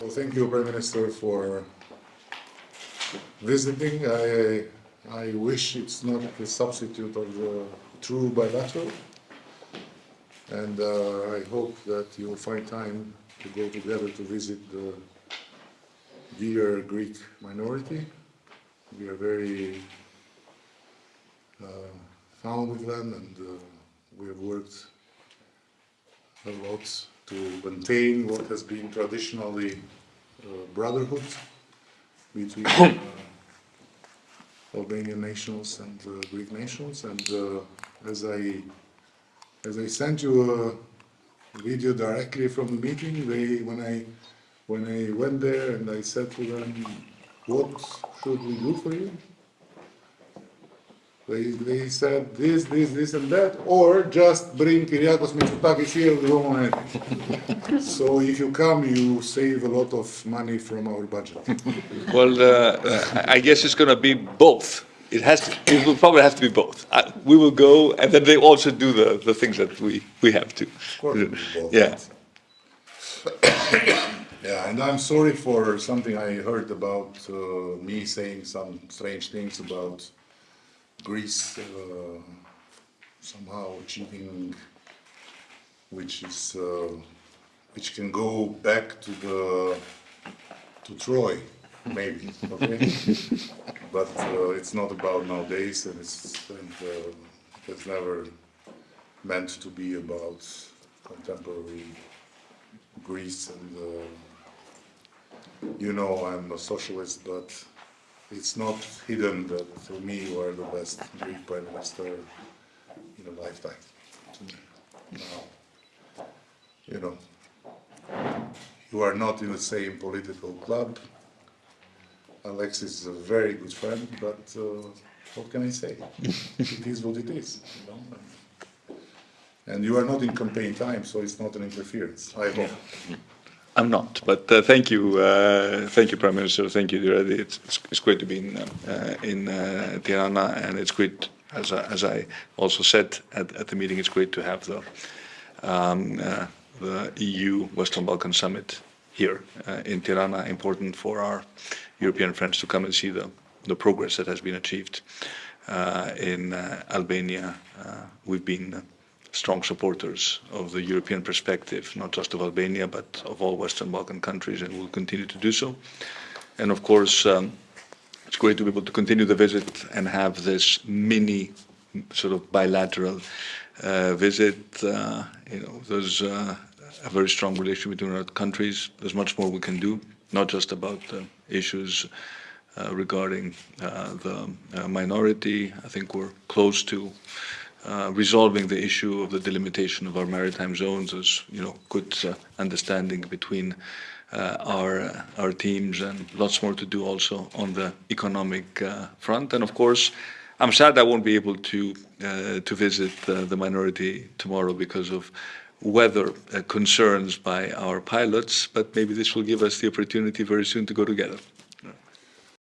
Well, thank you, Prime Minister, for visiting. I, I wish it's not a substitute of the true bilateral. And uh, I hope that you'll find time to go together to visit the dear Greek minority. We are very uh, with them and uh, we have worked a lot to maintain what has been traditionally uh, brotherhood between uh, Albanian nationals and uh, Greek nationals. And uh, as I as I sent you a video directly from the meeting, they when I when I went there and I said to them, "What should we do for you?" They, they said this, this, this and that, or just bring Kyriakos Mitsotakis here, we don't want it. So if you come, you save a lot of money from our budget. Well, uh, I guess it's going to be both. It has to, it will probably have to be both. Uh, we will go, and then they also do the, the things that we, we have to. Of course it will both. Yeah. Yeah, and I'm sorry for something I heard about uh, me saying some strange things about Greece uh, somehow achieving, which is uh, which can go back to the to Troy, maybe. Okay, but uh, it's not about nowadays, and it's and, uh, it's never meant to be about contemporary Greece and. Uh, you know I'm a socialist, but it's not hidden that for me you are the best Greek prime minister in a lifetime. Now, you know, you are not in the same political club. Alexis is a very good friend, but uh, what can I say? it is what it is. You know? And you are not in campaign time, so it's not an interference. I hope. I'm not, but uh, thank you, uh, thank you, Prime Minister. Thank you, dear Edi. It's, it's, it's great to be in uh, in uh, Tirana, and it's great, as I, as I also said at, at the meeting, it's great to have the um, uh, the EU Western Balkan Summit here uh, in Tirana. Important for our European friends to come and see the the progress that has been achieved in Albania. we've been strong supporters of the European perspective, not just of Albania, but of all Western Balkan countries, and will continue to do so. And of course, um, it's great to be able to continue the visit and have this mini sort of bilateral uh, visit. Uh, you know, there's uh, a very strong relationship between our countries. There's much more we can do, not just about issues uh, regarding uh, the uh, minority. I think we're close to uh, resolving the issue of the delimitation of our maritime zones. There's, you know, good uh, understanding between uh, our our teams, and lots more to do also on the economic uh, front. And of course, I'm sad I won't be able to uh, to visit the minority tomorrow because of weather concerns by our pilots. But maybe this will give us the opportunity very soon to go together.